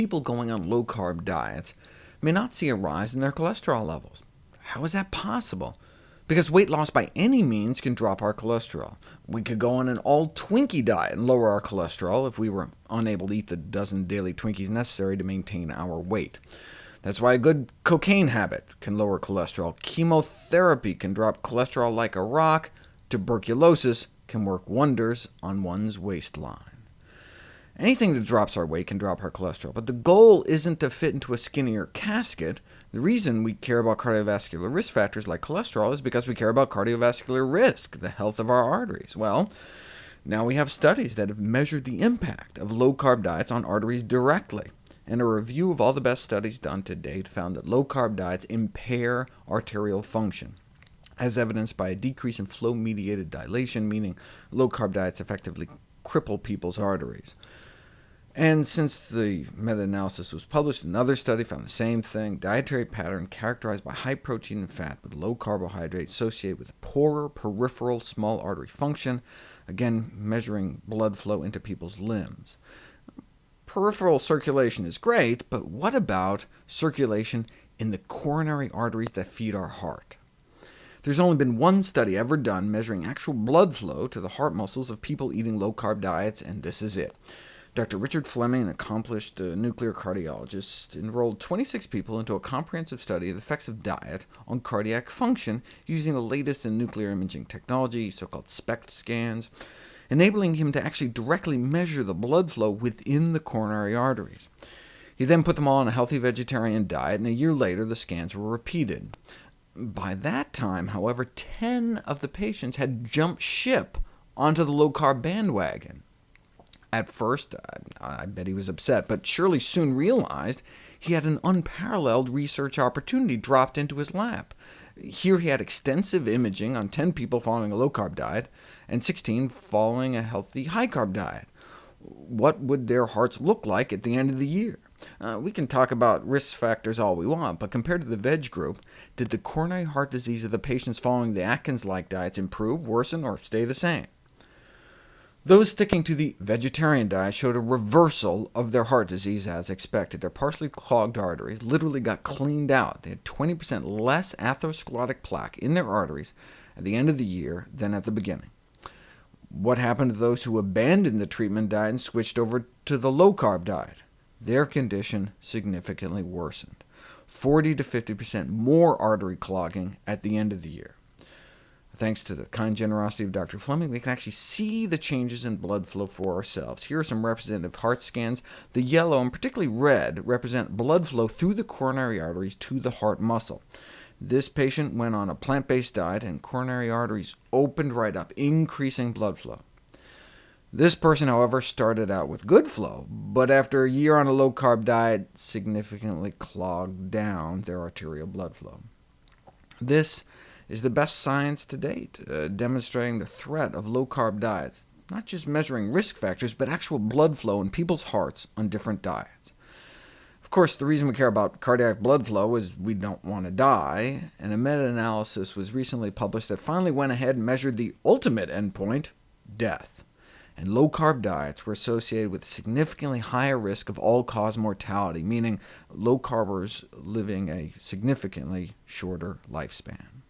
people going on low-carb diets may not see a rise in their cholesterol levels. How is that possible? Because weight loss by any means can drop our cholesterol. We could go on an all-Twinkie diet and lower our cholesterol if we were unable to eat the dozen daily Twinkies necessary to maintain our weight. That's why a good cocaine habit can lower cholesterol. Chemotherapy can drop cholesterol like a rock. Tuberculosis can work wonders on one's waistline. Anything that drops our weight can drop our cholesterol, but the goal isn't to fit into a skinnier casket. The reason we care about cardiovascular risk factors like cholesterol is because we care about cardiovascular risk, the health of our arteries. Well, now we have studies that have measured the impact of low-carb diets on arteries directly, and a review of all the best studies done to date found that low-carb diets impair arterial function, as evidenced by a decrease in flow-mediated dilation, meaning low-carb diets effectively cripple people's arteries. And since the meta-analysis was published, another study found the same thing, dietary pattern characterized by high protein and fat with low carbohydrate associated with poorer peripheral small artery function, again measuring blood flow into people's limbs. Peripheral circulation is great, but what about circulation in the coronary arteries that feed our heart? There's only been one study ever done measuring actual blood flow to the heart muscles of people eating low-carb diets, and this is it. Dr. Richard Fleming, an accomplished uh, nuclear cardiologist, enrolled 26 people into a comprehensive study of the effects of diet on cardiac function using the latest in nuclear imaging technology, so-called SPECT scans, enabling him to actually directly measure the blood flow within the coronary arteries. He then put them all on a healthy vegetarian diet, and a year later the scans were repeated. By that time, however, 10 of the patients had jumped ship onto the low-carb bandwagon. At first, I bet he was upset, but surely soon realized he had an unparalleled research opportunity dropped into his lap. Here he had extensive imaging on 10 people following a low-carb diet, and 16 following a healthy high-carb diet. What would their hearts look like at the end of the year? Uh, we can talk about risk factors all we want, but compared to the veg group, did the coronary heart disease of the patients following the Atkins-like diets improve, worsen, or stay the same? Those sticking to the vegetarian diet showed a reversal of their heart disease as expected. Their partially clogged arteries literally got cleaned out. They had 20% less atherosclerotic plaque in their arteries at the end of the year than at the beginning. What happened to those who abandoned the treatment diet and switched over to the low-carb diet? Their condition significantly worsened, 40 to 50% more artery clogging at the end of the year. Thanks to the kind generosity of Dr. Fleming, we can actually see the changes in blood flow for ourselves. Here are some representative heart scans. The yellow, and particularly red, represent blood flow through the coronary arteries to the heart muscle. This patient went on a plant-based diet, and coronary arteries opened right up, increasing blood flow. This person, however, started out with good flow, but after a year on a low-carb diet, significantly clogged down their arterial blood flow. This is the best science to date, uh, demonstrating the threat of low-carb diets, not just measuring risk factors, but actual blood flow in people's hearts on different diets. Of course, the reason we care about cardiac blood flow is we don't want to die, and a meta-analysis was recently published that finally went ahead and measured the ultimate endpoint, death and low-carb diets were associated with significantly higher risk of all-cause mortality, meaning low-carbers living a significantly shorter lifespan.